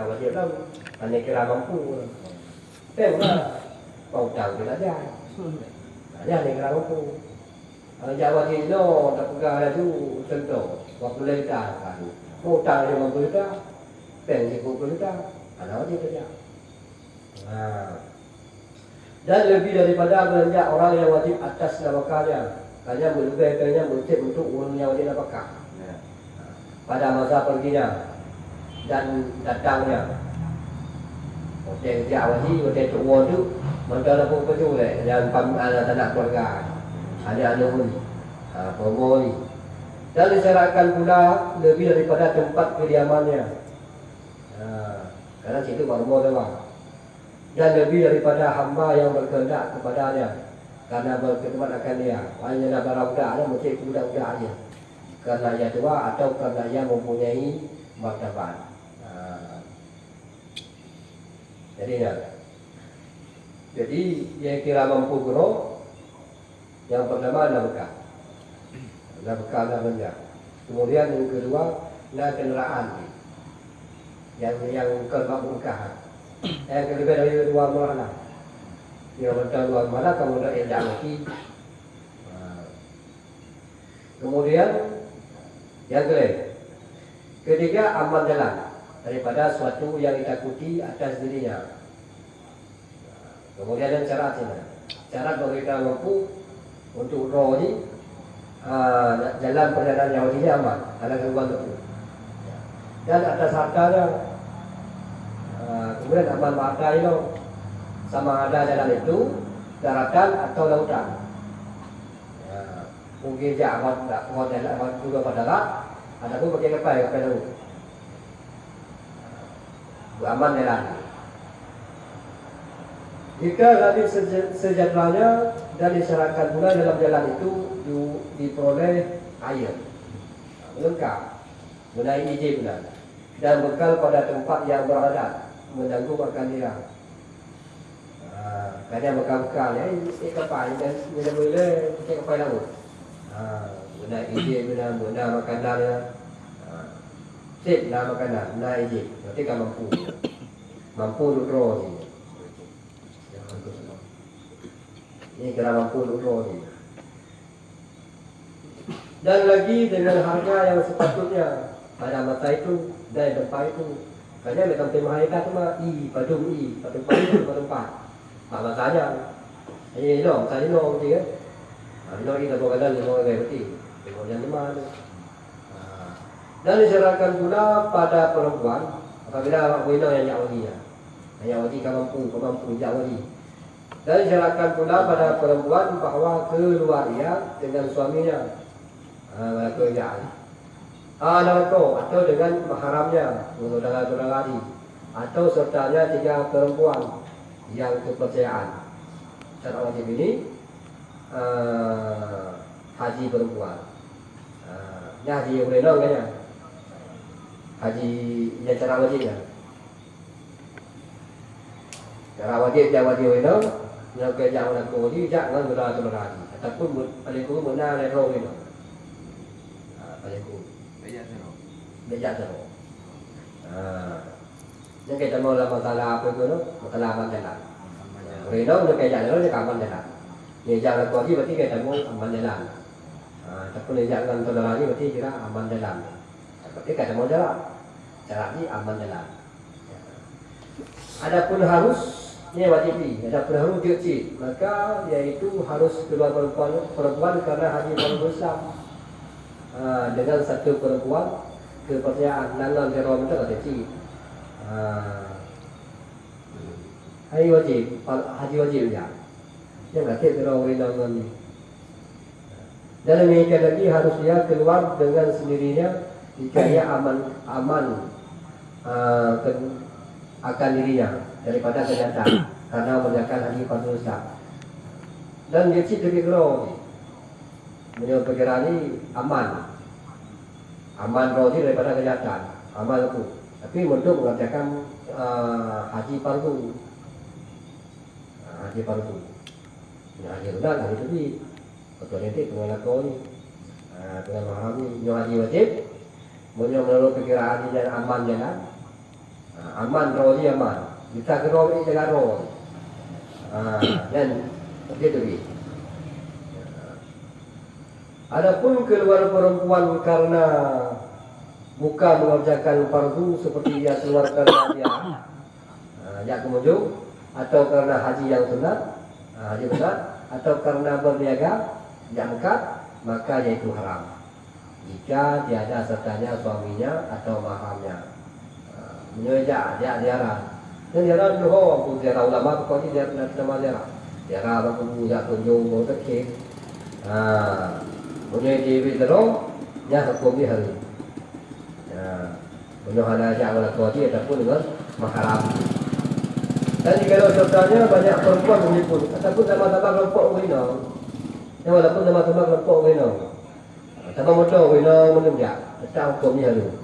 Kalau dia tahu, hanya kira mampu. Tahu lah, mau tahu dia tak ada. Hanya hanya kira mampu. Kalau Jawa dia no, tak pegang ada tu, contoh, waktu lenta kan. Mau tahu dia mampu tak? Peng dia mampu tak? Anak dia kerja. Dan lebih daripada belanja orang yang wajib atas nama kaya. Kaya berlebih kaya bercip untuk orang yang wajib apakah. Pada masa perginya, dan datangnya Hotel kerja wajib, hotel tua tu Mereka dah pun kecu leh Dan pam ada tanah keluarga Ada ada pun ha, Promo ni Dan disyaratkan pula Lebih daripada tempat kediamannya ha, Kerana situ promo tu bang Dan lebih daripada hamba yang berkehendak kepadanya Karena berkhidmat akan dia Hanya nak barang-budak dia Mesti budak-budak aja Kerana ia tua atau kerana ia mempunyai martabat jadi ya. Jadi yang kira mampu guru yang pertama. Adalah bekal namanya. Kemudian yang kedua adalah kenderaan. Yang yang kedua bekal. Yang kedua dari dua mana? Yang kedua dua mana kemudian yang lagi. Kemudian yang kedua, ketiga aman jalan daripada suatu yang ditakuti atas dirinya. Kemudian ada syarat ini. Syarat bagi kita mampu untuk roh ini uh, jalan perjalanan yang ini aman. Ada kerugian itu. Dan atas hartanya uh, kemudian aman harta itu sama ada jalan itu daratan atau lautan. Ya, mungkin jangan tak kuat jalan juga pada darat. Ada pun pakai kapal kapal laut beramal jalan. Jika hadis sejatinya dan disyaratkan pula dalam jalan itu diperoleh air lengkap menaik izin pula dan bekal pada tempat yang berada mengganggu makan dia. Kadang bekal-bekal ya, ini kapal dan boleh kita kapal laut. Menaik izin pula, menaik makanan Sip lah makanan, naik izin. Berarti kan mampu. mampu duduk roh ni. Ini kira mampu duduk roh ni. Dan lagi dengan harga yang sepatutnya pada masa itu dan tempat itu. Kerana macam tema mereka tu mah i padum i padum padum padum padum. Mak masanya. Ini dong, saya dong betul kan? Ini dong kita bawa kanan, bawa gaya betul. Kemudian lima tu. Dan disyaratkan pula pada perempuan apabila wina yang Yahudi ya. Yang Yahudi kan mampu, kan mampu Yahudi. Dan disyaratkan pula pada perempuan bahawa keluar ia dengan suaminya. Ha, kerjaan. Ah, atau atau dengan mahramnya, saudara-saudara tadi. Atau sertanya tiga perempuan yang kepercayaan. Syarat wajib ini uh, haji perempuan. Uh, ini haji yang boleh kan ya? Haji yang cara wajib ya. Cara wajib dia wajib itu yang kerja orang tua ni jangan gula tu lagi. Ataupun paling kurang benar le roh itu. Ah paling kurang. Bejak terus. Bejak terus. Ah. Yang kita mau lah masalah apa tu no? Masalah aman jalan. Reno nak kerja jalan dia aman jalan. Dia jangan kau ni berarti kita mau aman jalan. Ah, tapi dia jangan tu lagi berarti kira aman jalan. Berarti kita mau jalan cara ini aman jalan. Adapun harus ini wajib ni. Adapun harus diucap maka yaitu harus keluar perempuan perempuan kerana haji baru Islam ha, dengan satu perempuan kepercayaan dia orang itu kata cik. Ha. Haji wajib, haji wajib ya. Yang kata dia orang nangan ni. Dan demikian lagi harus dia keluar dengan sendirinya jika ia aman aman uh, akan dirinya daripada kenyataan karena menjaga haji pada Ustaz. Dan dia cik lebih keluar Menurut perkiraan ini aman. Aman roh daripada kenyataan Aman itu Tapi untuk mengerjakan uh, haji pargu uh, Haji pargu Ya, haji rendah, haji tebi Betul nanti dengan aku ni. Uh, Dengan mahram ni. Yang haji wajib. Menurut perkiraan ini dan aman jalan Ha, aman roh dia aman. Kita ke roh ini jaga roh. Ha, dan dia tu Adapun keluar perempuan karena bukan mengerjakan fardu seperti dia keluar karena dia ha, jak kemujuk atau karena haji yang sunat ha, haji sunat atau karena berniaga yang dekat maka yaitu haram. Jika tiada sertanya suaminya atau mahamnya menyejak dia ziarah dan ziarah tu ho aku ziarah ulama kau ni ziarah nak sama ziarah ziarah aku punya kunjung mau terkik ah punya di terong ya hukum dia hari ya punya hal aja kalau kau dia ataupun dengan mahram dan kalau sertanya banyak perempuan meliput ataupun sama-sama kelompok wino yang walaupun sama-sama kelompok wino sama motor wino menunjuk tetap hukumnya hari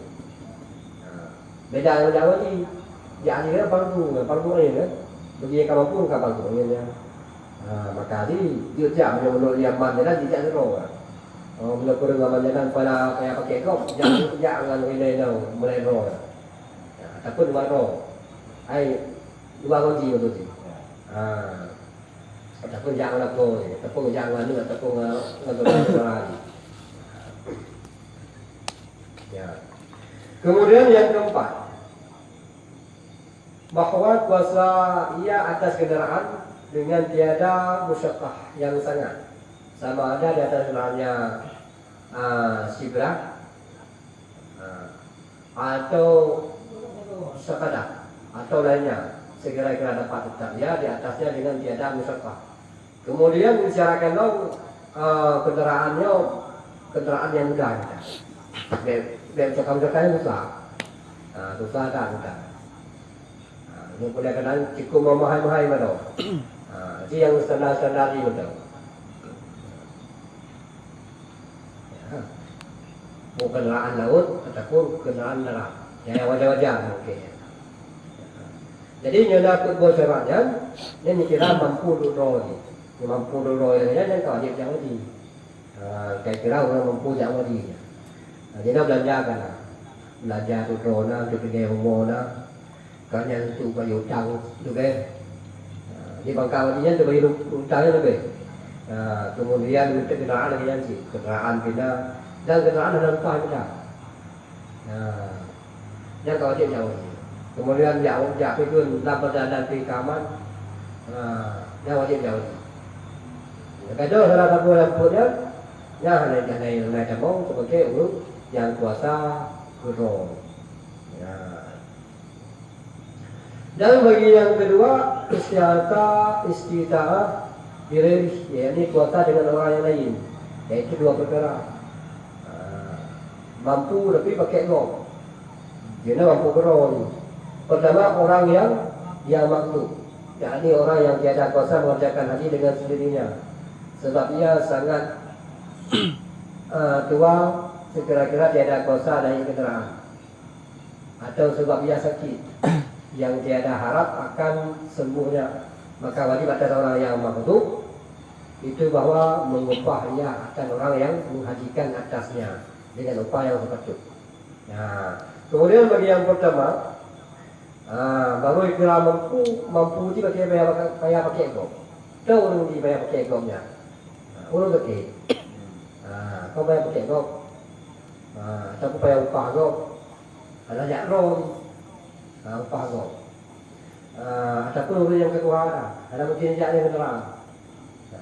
beda dengan Jawa ni ya ni kan parku kan parku ni kan bagi kamu pun kan parku ni ya ha, maka ni dia jam yang menurut yang man dia tidak seru kan Oh, bila kurang amal jalan pada kayak pakai kop, jangan kerja dengan ini tau, mulai roh. Ya, takut dua roh. Ai dua kunci betul sih. Ah. Takut jangan aku, takut jangan ni, takut nggak nggak lagi. Ya. Kemudian yang keempat Bahawa kuasa ia atas kenderaan Dengan tiada musyakkah yang sangat. Sama ada di atas kenderaannya uh, Sibra uh, Atau Sekadar Atau lainnya. Segera-gera dapat tetap. Ya di atasnya dengan tiada musyakkah Kemudian disyaratkan uh, kenderaannya kenderaan yang mudah. Dan cakap-cakapnya susah. Ha, susah tak kita. Ha, ini boleh kena cukup memahami-mahami mana. Ha, itu yang standar-standar ini betul. Ya. Mau kenderaan laut ataupun kenderaan darat. Yang wajar-wajar mungkin. Jadi nyonya kedua syaratnya, ini kira mampu dulu ni. Mampu dulu ni, yang kau dia jangan di. Kira-kira orang mampu jangan di. Jadi nak belajar kan Belajar tu drona, tu pergi umur nak Kan yang tu bayar hutang tu kan Di bangkau ni tu bayar hutang tu kan Kemudian minta kenderaan lagi yang si Kenderaan pindah Dan kenderaan ada lupa pindah Yang kau cik jauh Kemudian jauh jauh pergi pun Dapat dan pergi kaman Yang wajib jauh Kadang salah satu yang punya Ya, hanya hanya hanya cemong sebagai urut yang kuasa guru. Ya. Dan bagi yang kedua istiata istitaah diri ya ini kuasa dengan orang yang lain. Yaitu dua perkara. Ha. Mampu tapi pakai go. Dia mampu guru. Pertama orang yang yang makhluk. yakni orang yang tiada kuasa mengerjakan haji dengan sendirinya. Sebab ia sangat uh, tua sekira-kira tiada kuasa dari kenderaan atau sebab ia sakit yang tiada harap akan sembuhnya maka wajib atas orang yang mampu itu bahawa mengupah ia akan orang yang menghajikan atasnya dengan upah yang sepatut. Ya. Kemudian bagi yang pertama, ah, baru kira mampu mampu itu pakai bayar bayar pakai gom. Tahu orang di bayar pakai gomnya. Orang pakai. Ah, kau bayar pakai gom. Ha, ataupun payah upah kau jak roh ha, Upah kau ha, Ataupun orang yang kekuatan lah. Ada mungkin jak yang terang ha,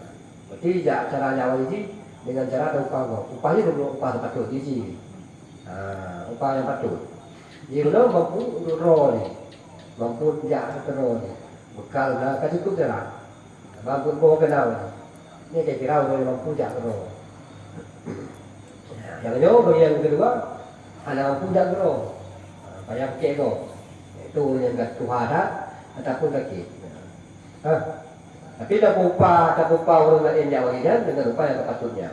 Berarti jak cara jawab ini Dengan cara ada upah kau. Upah ini adalah upah sepatut isi ha, Upah yang patut. Jadi kalau mampu untuk roh ni. Mampu jak satu roh ni. Bekal dah kasih cukup jalan Mampu bawa kenal Ini kira-kira orang yang mampu jak roh yang kedua bagi yang kedua anak mampu tak gerak. Payah pakai kau. Itu yang kat Tuhan tak ataupun kaki. Ha? Tapi tak upah, tak upah orang lain yang wajidan dengan upah yang sepatutnya.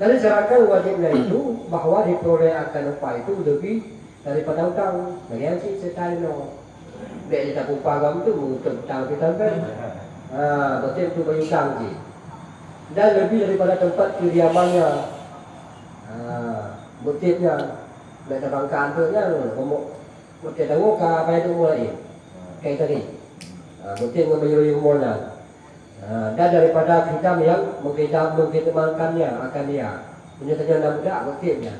Dan disyaratkan wajibnya itu bahawa diperoleh akan upah itu lebih daripada hutang. Bagi yang si setan. Biar dia tak upah kamu tu untuk hutang kita kan. Ha, betul itu bagi hutang sih. Dan lebih daripada tempat kediamannya Ha, buktinya nak bangkan tu kan, Mungkin tahu ke apa itu mulai Kayak tadi. Ha, Mungkin menyeluruh umuran ha, Dan daripada hitam yang Mungkin mungkin temankannya akan dia. Punya kerja anak budak mungkinnya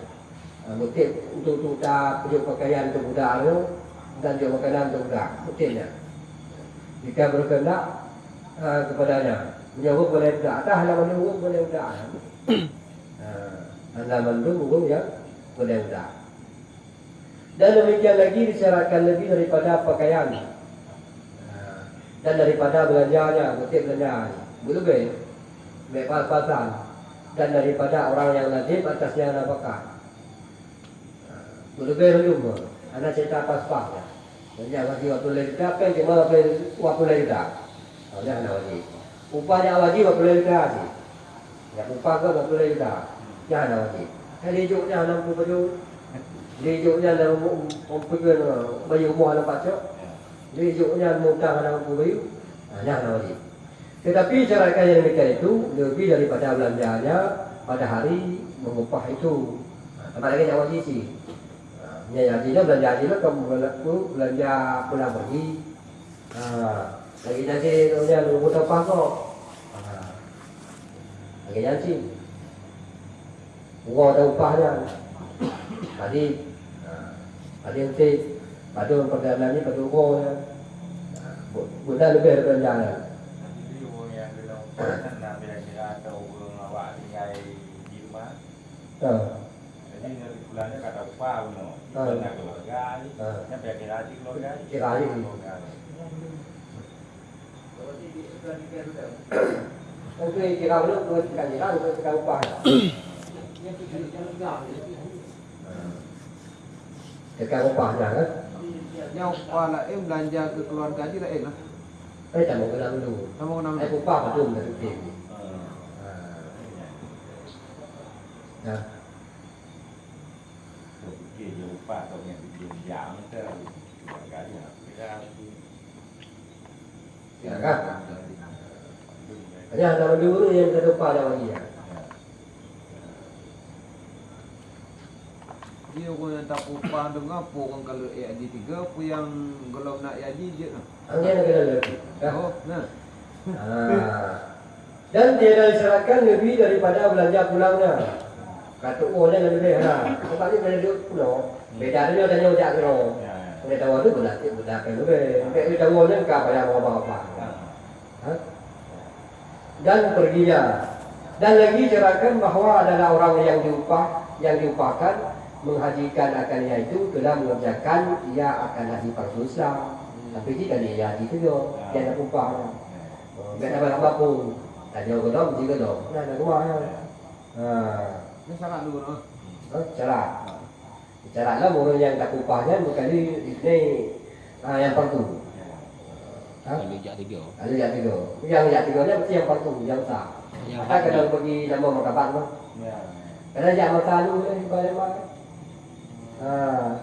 ha, Mungkin untuk tuta Pujuk pakaian untuk budak itu Dan juga makanan untuk budak Mungkinnya Jika berkendak ha, Kepadanya. Menyuruh boleh budak Tak halaman menyuruh boleh budak ha, Halaman menyuruh ya Boleh budak dan demikian lagi disyaratkan lebih daripada pakaian. Dan daripada belanjanya, kutip belanja Berlebih Baik pas-pasan. Dan daripada orang yang najib atasnya nafkah Berlebih rumah Anak cerita pas-pas Jangan wajib waktu lagi tak Apa yang waktu lagi tak Jangan nak wajib. Upahnya wajib waktu lagi tak Ya upah ke waktu lagi tak Jangan nak wajib. Hari juknya 60 baju Lejuknya dalam mempegang bayi rumah dalam pacok. Lejuknya mutang dalam bayi. Nah, nah wajib. Tetapi cara yang demikian itu lebih daripada belanjanya pada hari mengupah itu. Nah, tempat lagi yang wajib sih. Ya, yang hajinya belanja hajinya kamu belanja pulang pergi. Nah, lagi nanti punya lu butuh apa kok? Lagi janji. Gua ada upahnya. Tadi ada yang cek pada perjalanan ni pada umur ya. Bunda lebih daripada jalan. Jadi bulannya kata upah no. Bulan keluarga ni. Yang biar kira di keluarga. Kira di Untuk kira dulu, untuk kira kira, untuk kira upah. Dekat upahnya kan? Yang upah lah, eh belanja ke keluarga aja lah, eh lah. Eh, tak mau kena dulu. Tak mau kena Eh, upah betul dari tim. Ya. Okey, dia upah atau yang bikin jam ke keluarga dia. Kira Ya kan? Hanya nama dulu yang kata upah dah bagi ya. Orang yang tak upah dengar apa orang kalau AID 3 apa yang kalau nak AID je lah. Angin nak lebih. Ya. Oh, nah. Ah. Dan dia dah disyaratkan lebih daripada belanja pulangnya. Kata oh dia lebih lah. Sebab dia belanja pulau. Beda dia tanya ojak kena. Ya. Dia tahu tu dia belah kan lebih. Dia dia tahu dia kah bayar apa-apa. Ha? Dan perginya. Dan lagi disyaratkan bahawa adalah orang yang diupah, yang diupahkan menghajikan akan ia itu telah mengerjakan ia akan haji fardu Islam. Tapi jika dia haji tu dia, dia nak upah. Dia tak bayar apa pun. Tak jauh ke dom, jika. Nah, nak rumah ya. Ha. Ini sangat dulu. Ha, cara. Cara lah orang yang tak upahnya bukan ni ini ha, yang fardu. Ha? Kalau jak tiga. Ada yang tiga. Yang yang tiga ni mesti yang fardu, yang sah. Yang Tak kena pergi nama makabat tu. Ya. Kena jak masa ni balik balik. Ha.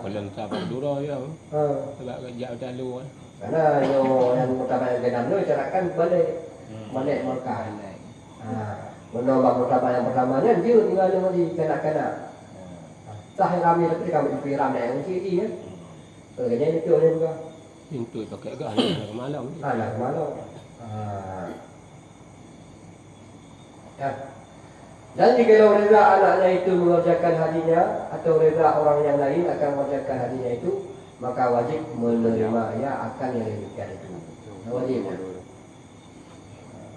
Kalau tak apa dulu ya. Ha. Sebab jak macam lu kan. Karena yo yang mutabat yang kedam tu carakan balik balik Mekah. Ha. Menambah mutabat yang pertamanya dia tinggal dengan di kanak-kanak. Sah yang kami tapi kami di piram dah yang ciri ya. Kerjanya itu dia juga. Pintu pakai gah nak malam. Ha malu. Ha. Ya. Dan jika reza anaknya itu mengerjakan hajinya atau reza orang yang lain akan mengerjakan hajinya itu maka wajib menerima ia akan yang demikian itu. Wajib.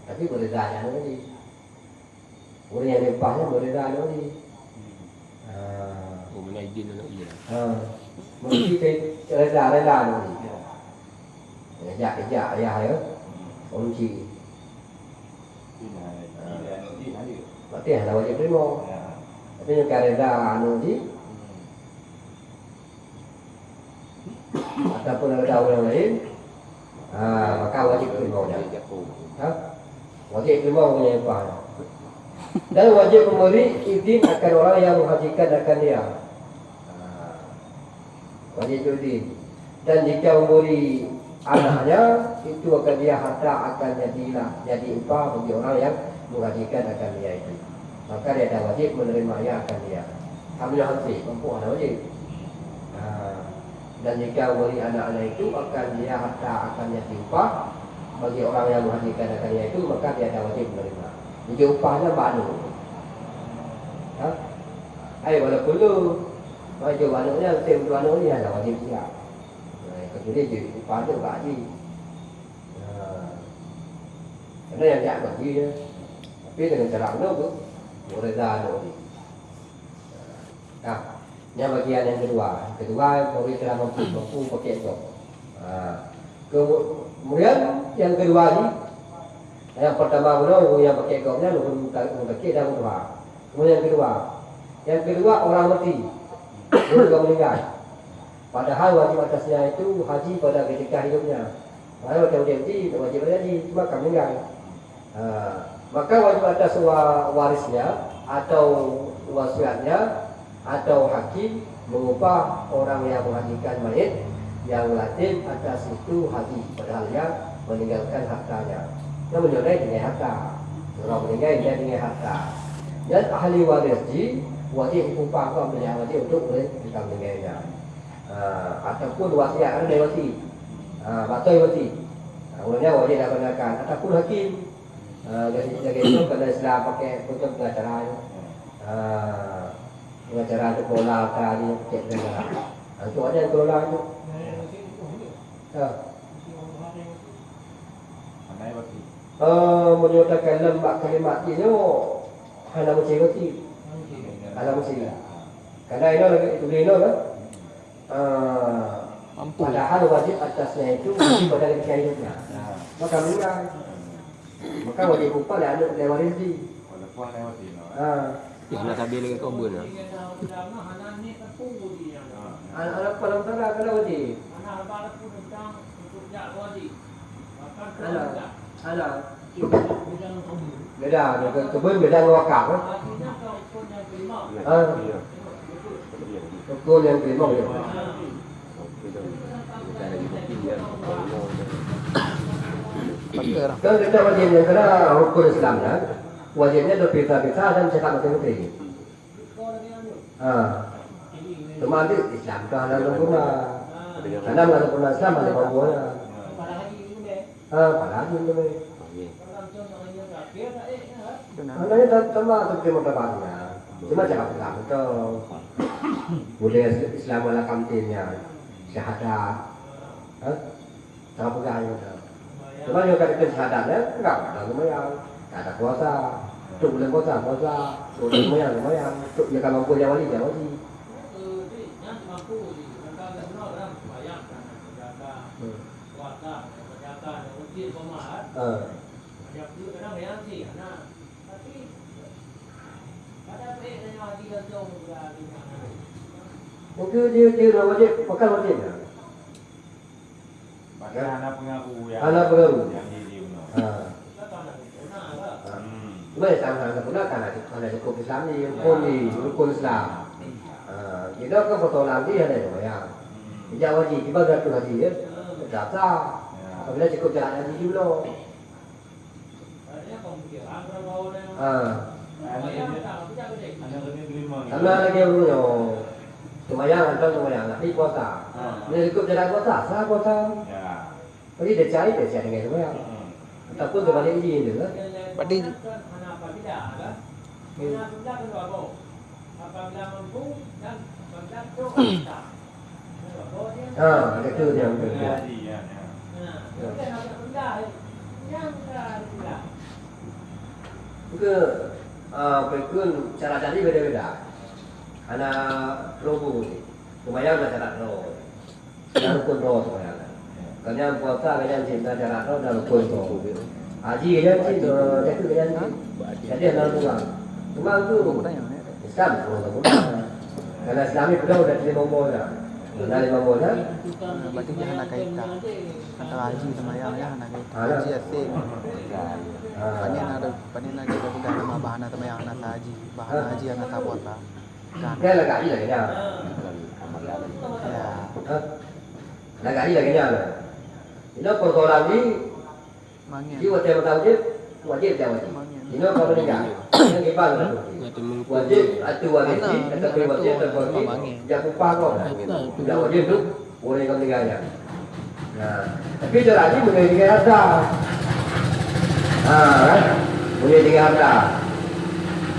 Tapi berzanya nanti. Orang yang lepasnya berzanya nanti. Ha. Oh mana izin nak iya. Ha. Mesti ke reza reza nanti. Ya ya ya ya. Kunci. Berarti ada wajib terima. Tapi yang reza anu ji ataupun ada orang lain, ah maka wajib terima dia. Ha? Wajib terima punya apa? Dan wajib memberi izin akan orang yang menghajikan akan dia. Ah, Wajib izin. Dan jika memberi anaknya itu akan dia harta akan jadilah jadi upah bagi orang yang menghajikan akan dia itu. Maka dia ada wajib menerima ia akan dia. Hamil hati, mampu ada wajib. Ah. dan jika beri anak-anak itu akan dia harta akan dia upah bagi orang yang menghadirkan anaknya itu maka dia ada wajib menerima. Jadi upahnya banu. Ha? Ai walaupun tu wajib anaknya tim tu anak ni ada wajib dia. Nah, kemudian jadi upah tu bagi. Nah. Karena yang dia bagi dia. Tapi dengan cara mana tu? Boleh dah anak ni. Nah, yang bagian yang kedua. Kedua, bagi telah mampu, mampu pakai itu. Ah. Kemudian yang kedua ni yang pertama pula yang pakai kaumnya lu pakai dah. Kemudian yang kedua. Yang kedua orang mati. Dia juga meninggal. Padahal wajib atasnya itu haji pada ketika hidupnya. Padahal wajib mati wajib haji cuma kamu meninggal. Ha, maka wajib atas warisnya atau wasiatnya atau hakim mengubah orang yang menghajikan mayit yang latin atas itu haji padahal yang meninggalkan hartanya. Yang menyurai dengan harta. Orang meninggal dia dengan harta. Dan ahli waris ji wajib upah kau yang wajib untuk kita meninggalnya uh, ataupun wasiat ada dari wasi. Uh, batai wasi. Kemudian wajib gunakan ataupun hakim uh, jadi jadi itu kalau Islam pakai untuk pengacara uh, pengacara untuk kelola tadi cek negara itu ada yang kelola itu. Uh, menyatakan lembak kalimat ini hanya mesti mesti hanya mesti. karena ini lagi itu ini kan uh, Mampu. padahal wajib atasnya itu wajib pada Nah, maka meninggal maka wajib upah dan anak lewat rezeki walaupun lewat ini. uh, Ya, nak sabi lagi kau bun lah. anak-anak paling tara kalau wajib anak anak beda ke kebun beda dengan wakaf kan Ah. betul yang terima dia Pakar. Kalau kita wajibnya kena hukum Islamnya, wajibnya berpisah-pisah dan cakap masing-masing. Ah. Cuma nanti Islam tu hanya sempurna. Karena mana sempurna Islam ada mampunya. Ah, apalagi itu ni. Maknanya sama seperti mutabatnya. Cuma cakap Islam itu budaya Islam adalah kantinnya syahadat. Hah? Sangat pegang itu. Cuma yang kata syahadatnya enggak ada lumayan. Ada puasa. Tuk boleh puasa, puasa. Tuk lumayan, lumayan. Tuk dia kalau dia wali, dia wali. Mungkin dia dia dah wajib, pakai wajib. Bagi anak pengaku yang Anak pengaku. yang jadi benar. Ah. Hmm. Cuma yang sama sempurna karena karena cukup Islam ni, rukun ni, rukun Islam. Ah, kita kan foto lagi ada yang. Hmm. Tidak wajib, tiba satu haji ya. Tak sah. Ya. Apabila cukup jalan haji dulu. Ah, Anak ini anak ini terima ni. sama lagi dulu. Semayang atau semayang, tapi puasa. Ah. Bila cukup jalan puasa, sah puasa. Ya. Jadi dia cari, dia cari dengan semayang. Hmm. Ataupun terbalik izin dia kan. Berarti Ah, itu dia yang Boleh betul. haji ya. ya. Ke uh, pekun cara jadi beda-beda. Anak robo ni. Lumayan lah cara ro. Dan rukun ro semayang. Kanya puasa kanya cinta ro dan rukun ro. Haji kanya cinta, jadi kanya cinta. Jadi anak pulang. Cuma tu Islam pun tak boleh. Karena Islam ni sudah sudah terima mola. Sudah terima mola. berarti dia nak kaitan antara haji sama yang ya nak kaitan. Ada. Haji. Ah. Panen ada panen ada juga bukan nama bahan sama yang nak haji. Bahan haji yang nak puasa. Kan. Cái là gãy là cái nhà. Ya. Là gãy là cái nhà rồi. Thì nó còn còn làm gì? Mangin. Chứ mà theo tao chứ. Wajib dia wajib. Thì nó còn meninggal. Yang kita lah. Ngati mengku. Wajib atau wajib, atau wajib atau wajib. Yang upah kau. Yang wajib tu Orang yang meninggalnya. Nah, tapi dia lagi boleh dengan harta. Ha, kan? Boleh dengan harta.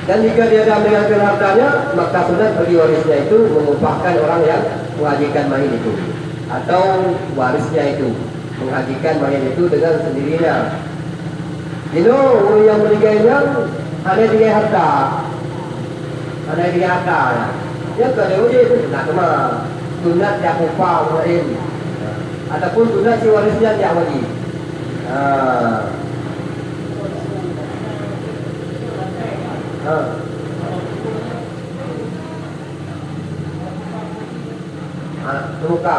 Dan jika dia dah meninggalkan hartanya, maka sunat bagi warisnya itu mengumpahkan orang yang menghajikan mayit itu. Atau warisnya itu menghajikan mayit itu dengan sendirinya. Know, orang yang meninggalnya ada dengan harta. Ada dengan harta. Ya, kalau dia itu nak kena sunat yang upah lain. Ataupun sunat si warisnya yang wajib. Ha. Ha. Ha, terbuka.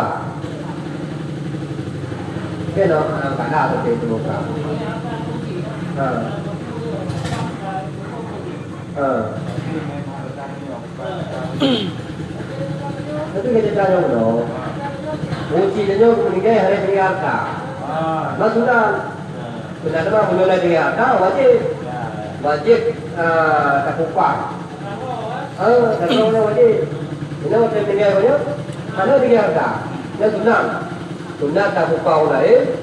Cái nó cả đa được thì terbuka. Ha. Ha. Itu kita tanya dulu. Uji dia meninggal hari ini harta. Ah. Mas sudah benar mulai dari harta wajib wajib uh, tak upah. Ah, tak wajib. Ini wajib meninggal banyak. Mana dari harta? Dan sunat. Sunat tak upah lain.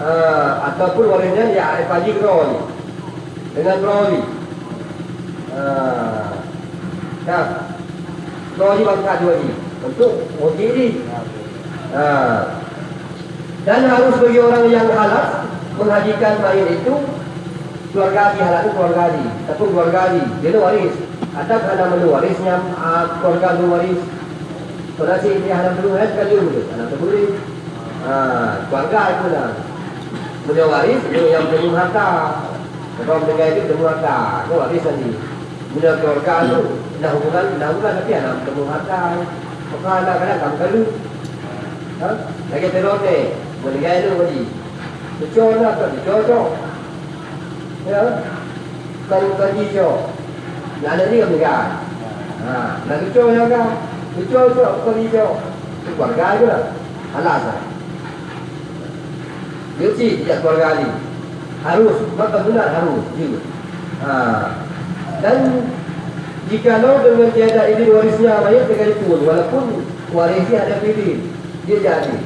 Uh, ataupun warisnya ya keroi dengan keroi. Uh, nah, keroi bangsa dua ini untuk wajib ini. Ha. Dan harus bagi orang yang halal menghajikan mayit itu keluarga haji halal itu keluarga haji ataupun keluarga haji dia waris atau kerana menu warisnya uh, keluarga itu waris kalau si dia halal dulu kan kan dulu anak boleh ha, keluarga itu lah menu waris itu yang menu harta kalau mendengar itu menu harta itu waris tadi menu keluarga itu dah hubungan dah hubungan tapi anak menu harta maka anak kadang kamu kalu Ha? Lagi terus ni, meninggal itu tadi. Cucuk lah kan, cucuk. Ya? Kan kan hijau. Nak ada ni kan meninggal. Ha, nak cucuk ya kan? Cucuk tu kan hijau. Itu keluarga itu lah. Alas lah. Yuci tidak keluarga ni. Harus, maka benar harus. Juga. Ha. Dan jika lo dengan tiada izin warisnya mayat dengan pun walaupun warisnya ada pilih dia jadi